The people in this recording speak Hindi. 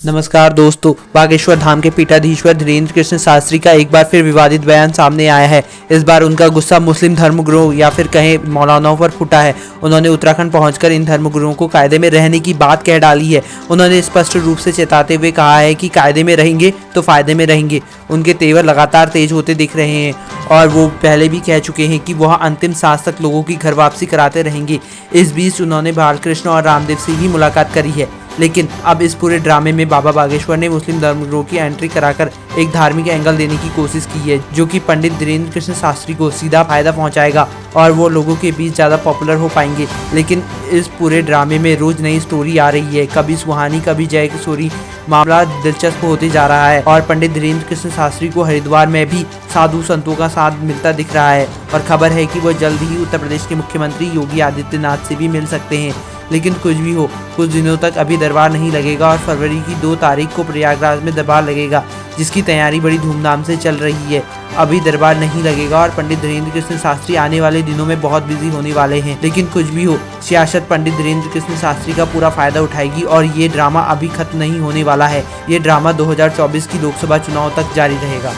नमस्कार दोस्तों, बागेश्वर धाम के पीठाधीश्वर धीरेन्द्र कृष्ण शास्त्री का एक बार फिर विवादित बयान सामने आया है। इस बार उनका गुस्सा मुस्लिम धर्मगुरुओं या फिर कहें मौलानाओं पर फूटा है। उन्होंने उत्तराखंड पहुंचकर इन धर्मगुरुओं को कायदे में रहने की बात कह डाली है। उन्होंने स्पष्ट रूप से चेताते हुए कहा है कि कायदे में रहेंगे तो फ़ायदे में रहेंगे। उनके तेवर लगातार तेज होते दिख रहे हैं और वो पहले भी कह चुके हैं कि वह अंतिम सांस तक लोगों की घर वापसी कराते रहेंगे। इस बीच उन्होंने बालकृष्ण और रामदेव से ही मुलाकात करी है। लेकिन अब इस पूरे ड्रामे में बाबा बागेश्वर ने मुस्लिम धर्मगुरुओं की एंट्री कराकर एक धार्मिक एंगल देने की कोशिश की है, जो कि पंडित धीरेन्द्र कृष्ण शास्त्री को सीधा फ़ायदा पहुंचाएगा और वो लोगों के बीच ज़्यादा पॉपुलर हो पाएँगे। लेकिन इस पूरे ड्रामे में रोज नई स्टोरी आ रही है। कभी सुहानी, कभी जय किशोरी मामला दिलचस्प होते जा रहा है और पंडित धीरेन्द्र कृष्ण शास्त्री को हरिद्वार में भी साधु संतों का साथ मिलता दिख रहा है। और खबर है कि वो जल्द ही उत्तर प्रदेश के मुख्यमंत्री योगी आदित्यनाथ से भी मिल सकते हैं। लेकिन कुछ भी हो, कुछ दिनों तक अभी दरबार नहीं लगेगा और फरवरी की दो तारीख को प्रयागराज में दरबार लगेगा, जिसकी तैयारी बड़ी धूमधाम से चल रही है। अभी दरबार नहीं लगेगा और पंडित धीरेन्द्र कृष्ण शास्त्री आने वाले दिनों में बहुत बिज़ी होने वाले हैं। लेकिन कुछ भी हो, सियासत पंडित धीरेन्द्र कृष्ण शास्त्री का पूरा फ़ायदा उठाएगी और ये ड्रामा अभी खत्म नहीं होने वाला है। ये ड्रामा 2024 की लोकसभा चुनाव तक जारी रहेगा।